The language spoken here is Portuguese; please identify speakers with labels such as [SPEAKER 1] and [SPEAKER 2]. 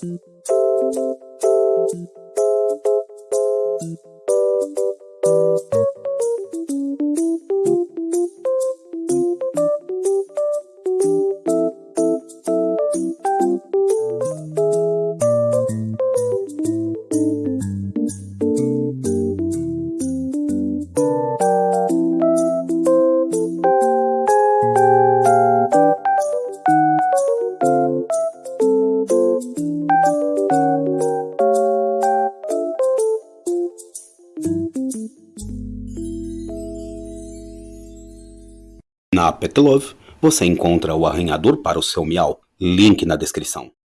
[SPEAKER 1] Thank you. Na Petlove, você encontra o arranhador para o seu miau, link na descrição.